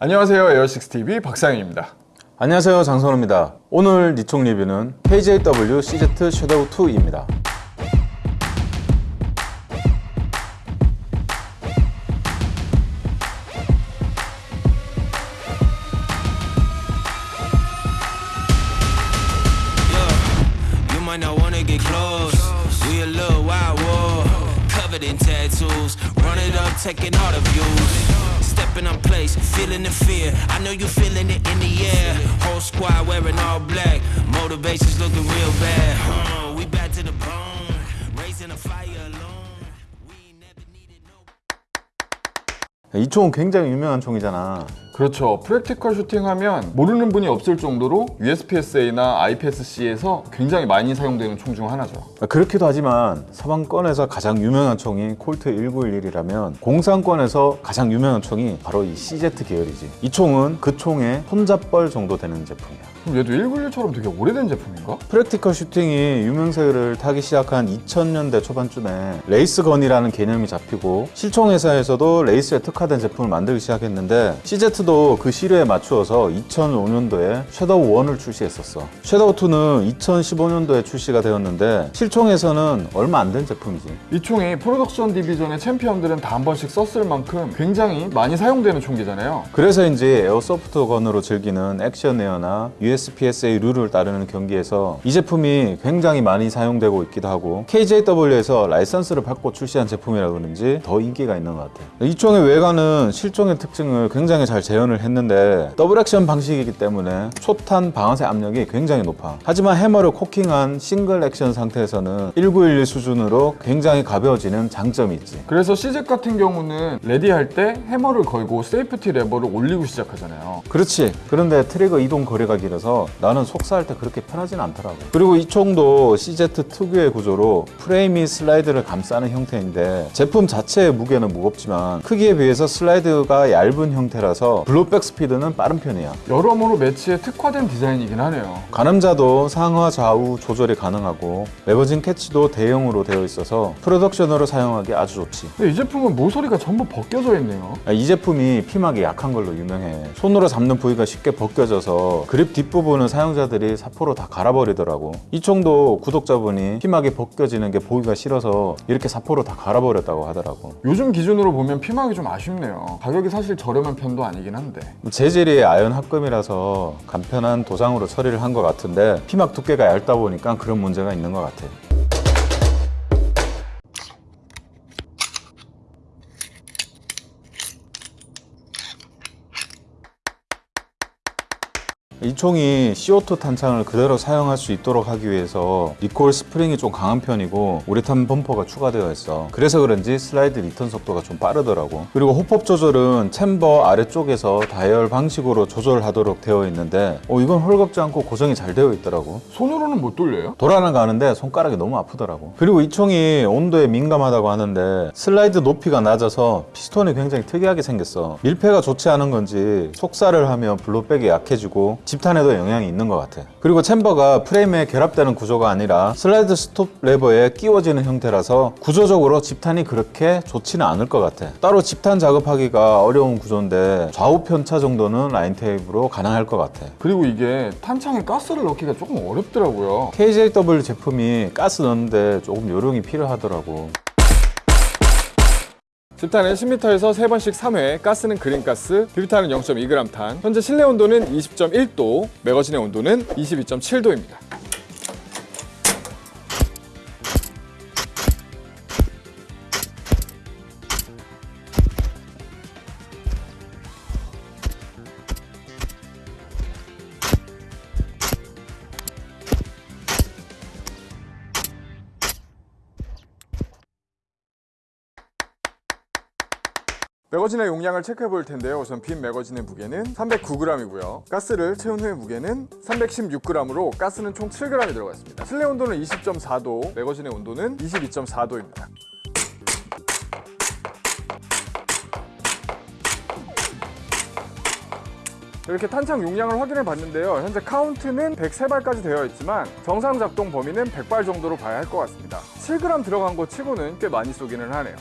안녕하세요 에어식스TV 박상현입니다 안녕하세요 장선호입니다 오늘 니총 리뷰는 KJW CZ 섀도우 2입니다 Yeah, you might not wanna get close. We a little wild war, covered in tattoos. Run it up, taking all the views. Stepping on place, feeling the fear. I know you feeling it in the air. Whole squad wearing all black. Motivation's looking real bad. Huh, we back to the bone, raising a fire alone. We ain't never needed no. 이 총은 굉장히 유명한 총이잖아 그렇죠. 프랙티컬 슈팅하면 모르는 분이 없을 정도로 USPSA나 IPSC에서 굉장히 많이 사용되는 총 중 하나죠. 그렇기도 하지만 서방권에서 가장 유명한 총이 콜트 1911이라면 공산권에서 가장 유명한 총이 바로 이 CZ 계열이지. 이 총은 그 총의 손자뻘 정도 되는 제품이야 그럼 얘도 1911처럼 되게 오래된 제품인가? practical shooting이 유명세를 타기 시작한 2000년대 초반쯤에 race gun이라는 개념이 잡히고 실총 회사에서도 레이스에 특화된 제품을 만들기 시작했는데 CZ도 그 시류에 맞추어서 2005년도에 섀도우 1을 출시했었어. 섀도우 2는 2015년도에 출시가 되었는데 실총에서는 얼마 안 된 제품이지. 이 총이 production division의 챔피언들은 다 한 번씩 썼을 만큼 굉장히 많이 사용되는 총기잖아요. 그래서인지 airsoft gun으로 즐기는 action air나 USPSA 룰을 따르는 경기에서 이 제품이 굉장히 많이 사용되고 있기도 하고 KJW에서 라이선스를 받고 출시한 제품이라 그런지 더 인기가 있는 것 같아요. 이 총의 외관은 실총의 특징을 굉장히 잘 재현을 했는데 double action 방식이기 때문에 초탄 방아쇠 압력이 굉장히 높아. 하지만 해머를 cocking한 single 액션 상태에서는 1911 수준으로 굉장히 가벼워지는 장점이 있지. 그래서 CZ 같은 경우는 ready할 때 해머를 걸고 safety 레버를 올리고 시작하잖아요. 그렇지. 그런데 trigger 이동 거리가 길어서 나는 속사할 때 그렇게 편하진 않더라고. 그리고 이 총도 CZ 특유의 구조로 프레임이 슬라이드를 감싸는 형태인데 제품 자체의 무게는 무겁지만 크기에 비해서 슬라이드가 얇은 형태라서 blowback 스피드는 빠른 편이야. 여러모로 매치에 특화된 디자인이긴 하네요. 가늠자도 상하 좌우 조절이 가능하고 magazine catch도 대형으로 되어 있어서 production으로 사용하기 아주 좋지. 근데 이 제품은 모서리가 전부 벗겨져 있네요. 아, 이 제품이 피막이 약한 걸로 유명해. 손으로 잡는 부위가 쉽게 벗겨져서 그립 뒷 부분은 사용자들이 사포로 다 갈아버리더라고. 이 총도 구독자분이 피막이 벗겨지는 게 보기가 싫어서 이렇게 사포로 다 갈아버렸다고 하더라고. 요즘 기준으로 보면 피막이 좀 아쉽네요. 가격이 사실 저렴한 편도 아니긴 한데. 재질이 아연 합금이라서 간편한 도장으로 처리를 한 것 같은데 피막 두께가 얇다 보니까 그런 문제가 있는 것 같아 이 총이 CO2 탄창을 그대로 사용할 수 있도록 하기 위해서 recoil 스프링이 좀 강한 편이고 우레탄 범퍼가 추가되어 있어. 그래서 그런지 슬라이드 리턴 속도가 좀 빠르더라고. 그리고 hop-up 조절은 chamber 아래쪽에서 다이얼 방식으로 조절하도록 되어 있는데 어, 이건 헐겁지 않고 고정이 잘 되어 있더라고. 손으로는 못 돌려요? 돌아는 가는데 손가락이 너무 아프더라고. 그리고 이 총이 온도에 민감하다고 하는데 슬라이드 높이가 낮아서 피스톤이 굉장히 특이하게 생겼어. 밀폐가 좋지 않은 건지 속사를 하면 blowback이 약해지고 집탄에도 영향이 있는 것 같아. 그리고 chamber가 프레임에 결합되는 구조가 아니라 슬라이드 스톱 레버에 끼워지는 형태라서 구조적으로 집탄이 그렇게 좋지는 않을 것 같아. 따로 집탄 작업하기가 어려운 구조인데 좌우 편차 정도는 라인 테이프로 가능할 것 같아. 그리고 이게 탄창에 가스를 넣기가 조금 어렵더라고요. KJW 제품이 가스 넣는데 조금 요령이 필요하더라고 집탄은 10m에서 3번씩 3회, 가스는 그린가스, 비비탄은 0.2g 탄 현재 실내 온도는 20.1도, 매거진의 온도는 22.7도입니다 매거진의 용량을 체크해 볼 텐데요. 우선 빈 매거진의 무게는 309g이고요. 가스를 채운 후의 무게는 316g으로 가스는 총 7g이 들어가 있습니다. 실내 온도는 20.4도, 매거진의 온도는 22.4도입니다. 이렇게 탄창 용량을 확인해 봤는데요. 현재 카운트는 103발까지 되어 있지만 정상 작동 범위는 100발 정도로 봐야 할 것 같습니다. 7g 들어간 거 치고는 꽤 많이 쏘기는 하네요.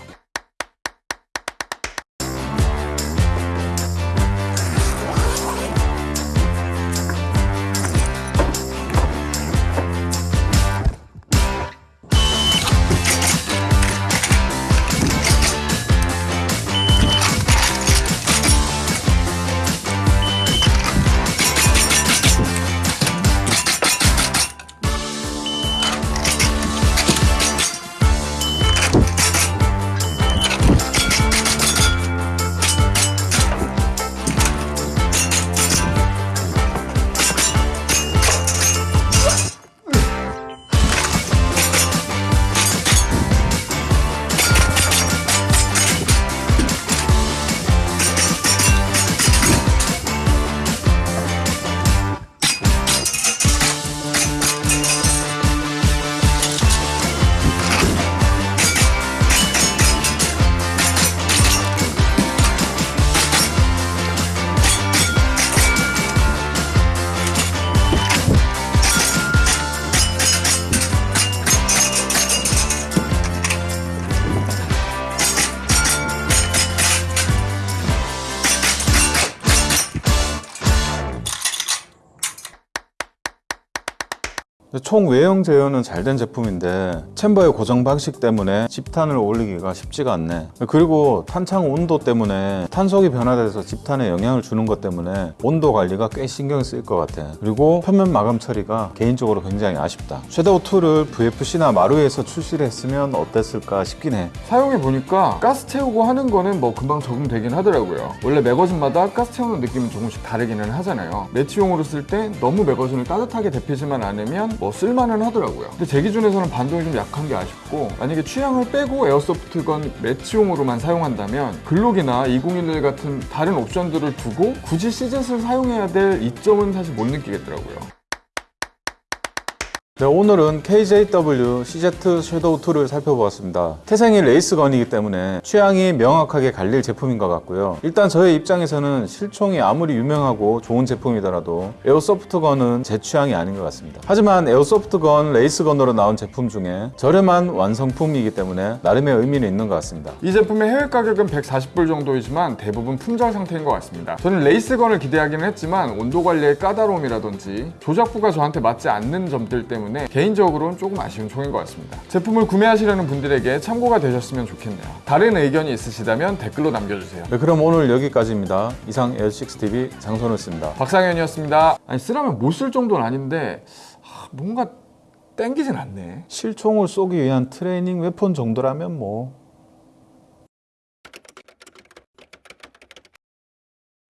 총 외형 재현은 잘 된 제품인데 챔버의 고정 방식 때문에 집탄을 올리기가 쉽지가 않네. 그리고 탄창 온도 때문에 탄속이 변화돼서 집탄에 영향을 주는 것 때문에 온도 관리가 꽤 신경 쓰일 것 같아. 그리고 표면 마감 처리가 개인적으로 굉장히 아쉽다. 섀도우 2를 VFC나 마루에서 출시를 했으면 어땠을까 싶긴 해. 사용해 보니까 가스 채우고 하는 거는 뭐 금방 적응되긴 하더라고요. 원래 magazine마다 가스 채우는 느낌은 조금씩 다르기는 하잖아요. 매치용으로 쓸 때 너무 magazine을 따뜻하게 데피지만 않으면 뭐 쓸만은 하더라고요. 근데 제 기준에서는 반동이 좀 약한 게 아쉽고 만약에 취향을 빼고 airsoft gun 매치용으로만 사용한다면 글록이나 2011 같은 다른 옵션들을 두고 굳이 CZ을 사용해야 될 이점은 사실 못 느끼겠더라고요. 네, 오늘은 KJW CZ 섀도우 2를 살펴보았습니다. 태생이 race gun이기 때문에 취향이 명확하게 갈릴 제품인 것 같고요. 일단 저의 입장에서는 실총이 아무리 유명하고 좋은 제품이더라도 airsoft gun은 제 취향이 아닌 것 같습니다. 하지만 airsoft gun, race gun으로 나온 제품 중에 저렴한 완성품이기 때문에 나름의 의미는 있는 것 같습니다. 이 제품의 해외 가격은 140불 정도이지만 대부분 품절 상태인 것 같습니다. 저는 race gun을 기대하기는 했지만 온도 관리의 까다로움이라든지 조작부가 저한테 맞지 않는 점들 때문에 개인적으로는 조금 아쉬운 총인 것 같습니다. 제품을 구매하시려는 분들에게 참고가 되셨으면 좋겠네요. 다른 의견이 있으시다면 댓글로 남겨주세요. 네, 그럼 오늘 여기까지입니다. 이상 L6TV 장선우였습니다. 박상현이었습니다. 아니 쓰라면 못 쓸 정도는 아닌데 하, 뭔가 땡기진 않네. 실총을 쏘기 위한 트레이닝 웨폰 정도라면 뭐